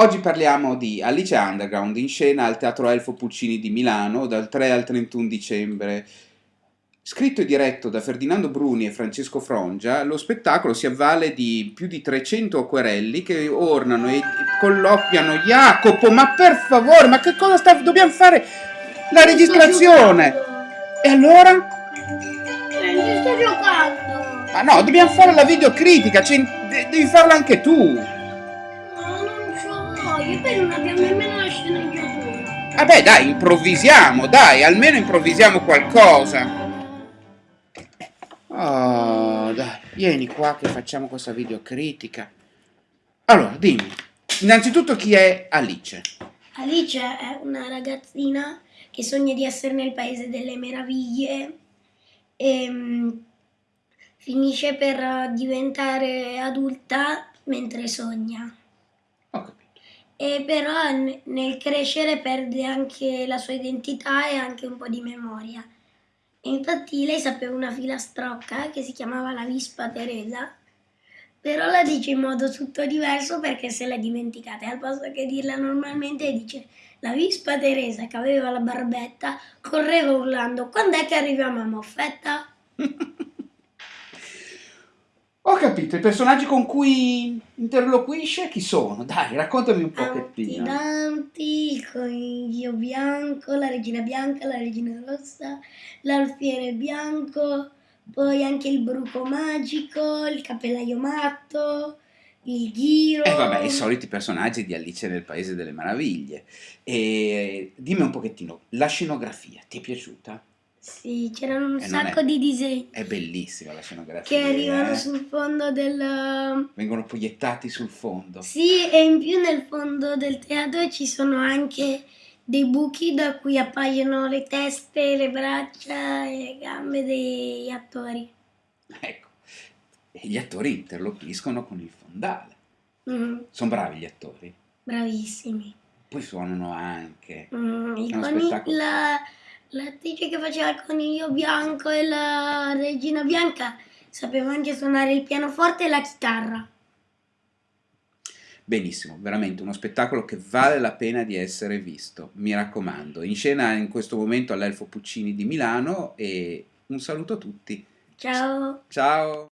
Oggi parliamo di Alice Underground in scena al Teatro Elfo Puccini di Milano dal 3 al 31 dicembre. Scritto e diretto da Ferdinando Bruni e Francesco Frongia, lo spettacolo si avvale di più di 300 acquerelli che ornano e colloquiano Jacopo, ma per favore, ma che cosa sta... dobbiamo fare? La registrazione! E allora? Eh, sto giocando! Ma no, dobbiamo fare la videocritica, cioè, devi farla anche tu! Io poi non abbiamo nemmeno la sceneggiatura. Vabbè dai, improvvisiamo, dai, almeno improvvisiamo qualcosa. Oh, dai, vieni qua che facciamo questa videocritica. Allora, dimmi, innanzitutto chi è Alice? Alice è una ragazzina che sogna di essere nel paese delle meraviglie e um, finisce per diventare adulta mentre sogna e però nel crescere perde anche la sua identità e anche un po' di memoria. Infatti lei sapeva una filastrocca che si chiamava la Vispa Teresa, però la dice in modo tutto diverso perché se l'è dimenticata e al posto che dirla normalmente dice la Vispa Teresa che aveva la barbetta correva urlando quando è che arriviamo a Moffetta? Capito, i personaggi con cui interloquisce chi sono? Dai, raccontami un pochettino. Il coniglio bianco, la regina bianca, la regina rossa, l'alfiere bianco, poi anche il bruco magico, il cappellaio matto, il ghiro. E eh vabbè, i soliti personaggi di Alice nel Paese delle Meraviglie. E dimmi un pochettino, la scenografia, ti è piaciuta? Sì, c'erano un e sacco è, di disegni. È bellissima la scenografia. Che arrivano eh? sul fondo del... Vengono proiettati sul fondo. Sì, e in più nel fondo del teatro ci sono anche dei buchi da cui appaiono le teste, le braccia e le gambe degli attori. Ecco, e gli attori interloquiscono con il fondale. Mm. Sono bravi gli attori? Bravissimi. Poi suonano anche. Mm, il spettacolo... la L'attrice che faceva il coniglio bianco e la regina bianca sapeva anche suonare il pianoforte e la chitarra. Benissimo, veramente uno spettacolo che vale la pena di essere visto, mi raccomando. In scena in questo momento all'Elfo Puccini di Milano e un saluto a tutti. Ciao. Ciao.